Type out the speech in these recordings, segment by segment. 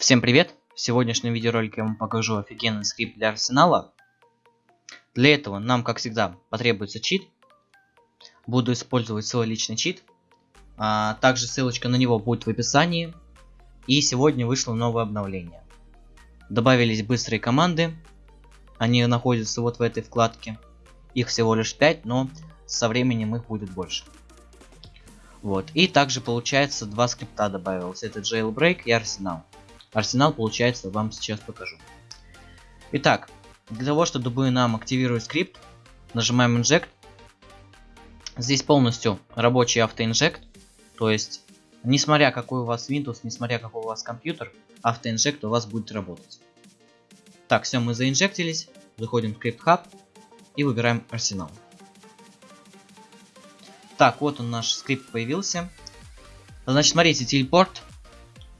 Всем привет! В сегодняшнем видеоролике я вам покажу офигенный скрипт для арсенала. Для этого нам, как всегда, потребуется чит. Буду использовать свой личный чит. А, также ссылочка на него будет в описании. И сегодня вышло новое обновление. Добавились быстрые команды. Они находятся вот в этой вкладке. Их всего лишь 5, но со временем их будет больше. Вот. И также получается два скрипта добавилось. Это Jailbreak и Арсенал. Арсенал, получается, вам сейчас покажу. Итак, для того, чтобы нам активировать скрипт, нажимаем Inject. Здесь полностью рабочий автоинжект. То есть, несмотря какой у вас Windows, несмотря какой у вас компьютер, автоинжект у вас будет работать. Так, все, мы заинжектились. Заходим в Script Hub и выбираем Арсенал. Так, вот он наш скрипт появился. Значит, смотрите, телепорт,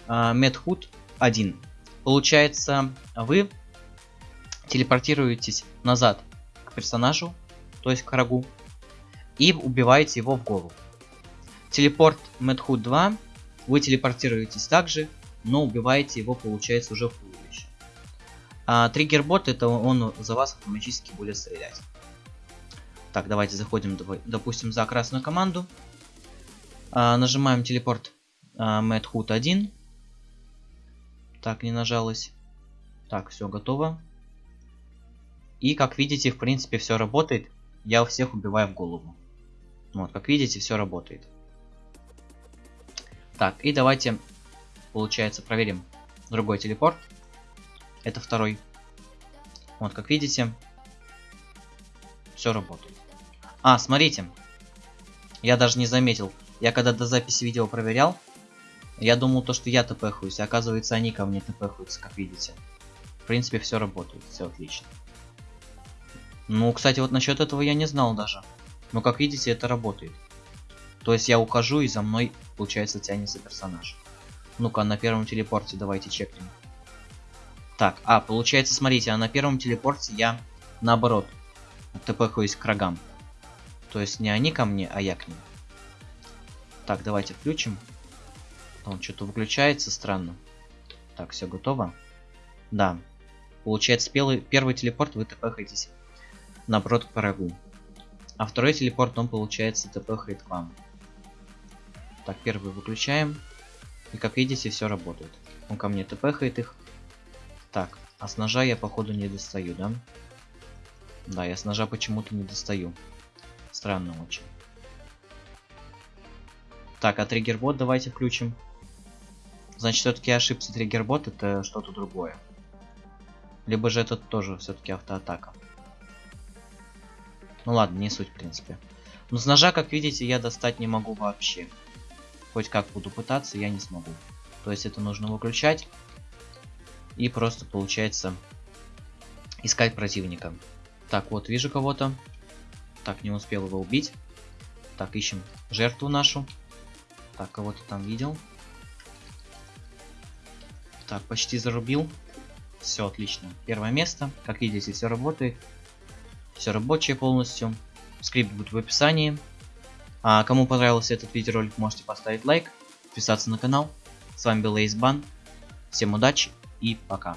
uh, MedHood 1. Получается, вы телепортируетесь назад к персонажу, то есть к врагу, и убиваете его в голову. Телепорт Medhood 2, вы телепортируетесь также, но убиваете его, получается, уже в туловище. А триггербот, это он за вас автоматически будет стрелять. Так, давайте заходим, допустим, за красную команду. А, нажимаем телепорт а, Medhood 1. Так, не нажалось. Так, все готово. И, как видите, в принципе, все работает. Я всех убиваю в голову. Вот, как видите, все работает. Так, и давайте, получается, проверим другой телепорт. Это второй. Вот, как видите, все работает. А, смотрите. Я даже не заметил. Я когда до записи видео проверял, я думал то, что я тпхаюсь, а оказывается они ко мне тпхаются, как видите. В принципе, все работает, все отлично. Ну, кстати, вот насчет этого я не знал даже. Но как видите, это работает. То есть я ухожу и за мной, получается, тянется персонаж. Ну-ка, на первом телепорте давайте чекнем. Так, а, получается, смотрите, а на первом телепорте я наоборот тпхаюсь к врагам. То есть не они ко мне, а я к ним. Так, давайте включим. Он что-то выключается странно. Так, все готово. Да. Получается, первый, первый телепорт вы тпхаетесь наоборот к врагу. А второй телепорт, он получается тпхает к вам. Так, первый выключаем. И как видите, все работает. Он ко мне тпхает их. Так, а с ножа я походу не достаю, да? Да, я с ножа почему-то не достаю. Странно очень. Так, а триггербот давайте включим. Значит, все-таки ошибся триггербот, это что-то другое. Либо же это тоже все-таки автоатака. Ну ладно, не суть, в принципе. Но с ножа, как видите, я достать не могу вообще. Хоть как буду пытаться, я не смогу. То есть это нужно выключать. И просто, получается, искать противника. Так, вот, вижу кого-то. Так, не успел его убить. Так, ищем жертву нашу. Так, кого-то там видел. Так, почти зарубил. Все отлично. Первое место. Как видите, все работает. Все рабочее полностью. Скрипт будет в описании. А кому понравился этот видеоролик, можете поставить лайк, подписаться на канал. С вами был Эйсбан. Всем удачи и пока.